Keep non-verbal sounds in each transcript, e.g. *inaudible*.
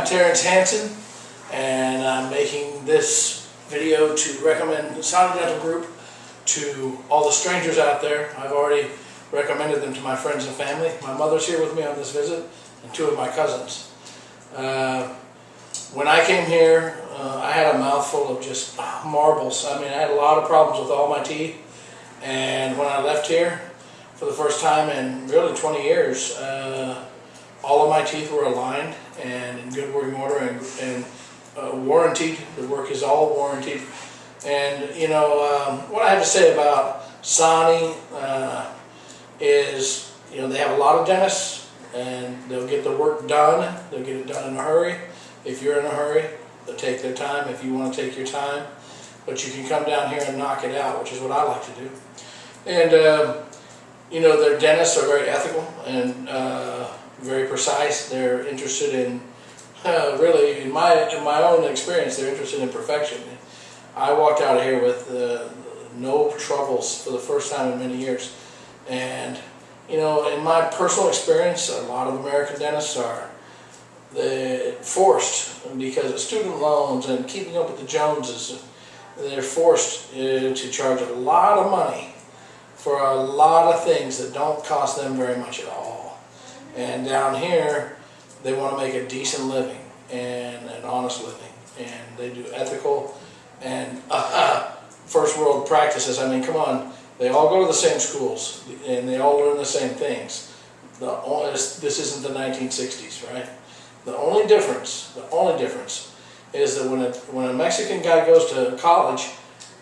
I'm Terrence Hansen, and I'm making this video to recommend Sani Dental Group to all the strangers out there. I've already recommended them to my friends and family. My mother's here with me on this visit, and two of my cousins. Uh, when I came here, uh, I had a mouthful of just marbles. I mean, I had a lot of problems with all my teeth, and when I left here for the first time in really 20 years, uh, my teeth were aligned and in good working order and, and uh, warranted. The work is all warranted. And you know, um, what I have to say about Sani uh, is, you know, they have a lot of dentists and they'll get the work done. They'll get it done in a hurry. If you're in a hurry, they'll take their time if you want to take your time. But you can come down here and knock it out, which is what I like to do. And, um, you know, their dentists are very ethical and uh, very precise. They're interested in, uh, *laughs* really, in my in my own experience, they're interested in perfection. I walked out of here with uh, no troubles for the first time in many years. And, you know, in my personal experience, a lot of American dentists are they forced because of student loans and keeping up with the Joneses. They're forced uh, to charge a lot of money for a lot of things that don't cost them very much at all. And down here, they want to make a decent living and an honest living. And they do ethical and uh, *laughs* first world practices. I mean, come on, they all go to the same schools and they all learn the same things. The only, this isn't the 1960s, right? The only difference, the only difference is that when a, when a Mexican guy goes to college,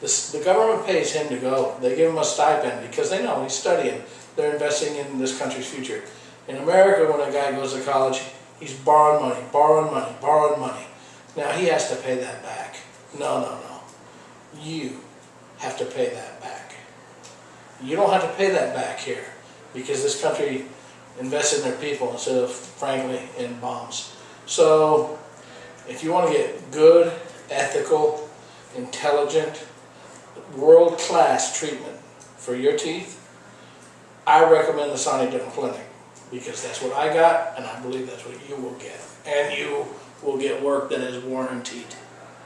the government pays him to go. They give him a stipend because they know he's studying. They're investing in this country's future. In America, when a guy goes to college, he's borrowing money, borrowing money, borrowing money. Now he has to pay that back. No, no, no. You have to pay that back. You don't have to pay that back here because this country invested in their people instead of, frankly, in bombs. So if you want to get good, ethical, intelligent, world-class treatment for your teeth, I recommend the Sani Dental Clinic because that's what I got and I believe that's what you will get. And you will get work that is warranted.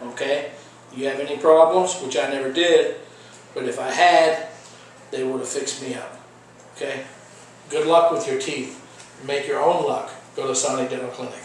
Okay? You have any problems, which I never did, but if I had, they would have fixed me up. Okay? Good luck with your teeth. Make your own luck. Go to Sani Dental Clinic.